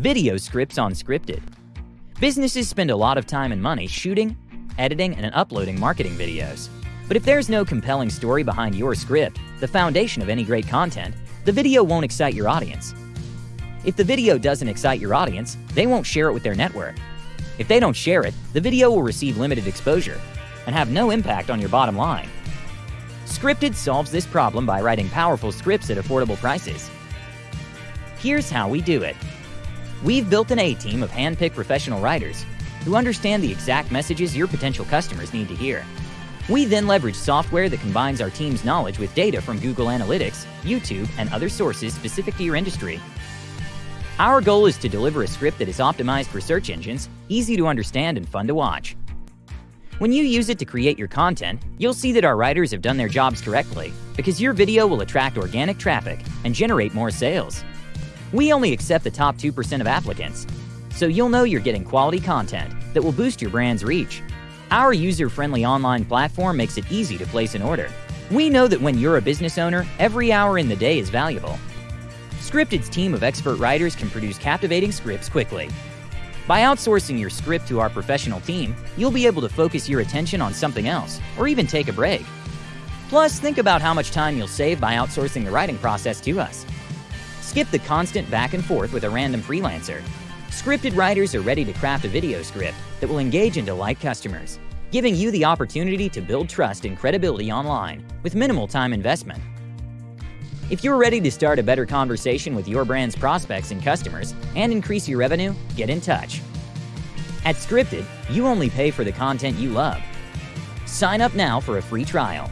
Video scripts on Scripted. Businesses spend a lot of time and money shooting, editing, and uploading marketing videos. But if there's no compelling story behind your script, the foundation of any great content, the video won't excite your audience. If the video doesn't excite your audience, they won't share it with their network. If they don't share it, the video will receive limited exposure and have no impact on your bottom line. Scripted solves this problem by writing powerful scripts at affordable prices. Here's how we do it. We've built an A-team of hand-picked professional writers who understand the exact messages your potential customers need to hear. We then leverage software that combines our team's knowledge with data from Google Analytics, YouTube, and other sources specific to your industry. Our goal is to deliver a script that is optimized for search engines, easy to understand, and fun to watch. When you use it to create your content, you'll see that our writers have done their jobs correctly, because your video will attract organic traffic and generate more sales. We only accept the top 2% of applicants, so you'll know you're getting quality content that will boost your brand's reach. Our user-friendly online platform makes it easy to place an order. We know that when you're a business owner, every hour in the day is valuable. Scripted's team of expert writers can produce captivating scripts quickly, by outsourcing your script to our professional team, you'll be able to focus your attention on something else, or even take a break. Plus, think about how much time you'll save by outsourcing the writing process to us. Skip the constant back and forth with a random freelancer. Scripted writers are ready to craft a video script that will engage and delight customers, giving you the opportunity to build trust and credibility online with minimal time investment. If you're ready to start a better conversation with your brand's prospects and customers and increase your revenue, get in touch. At Scripted, you only pay for the content you love. Sign up now for a free trial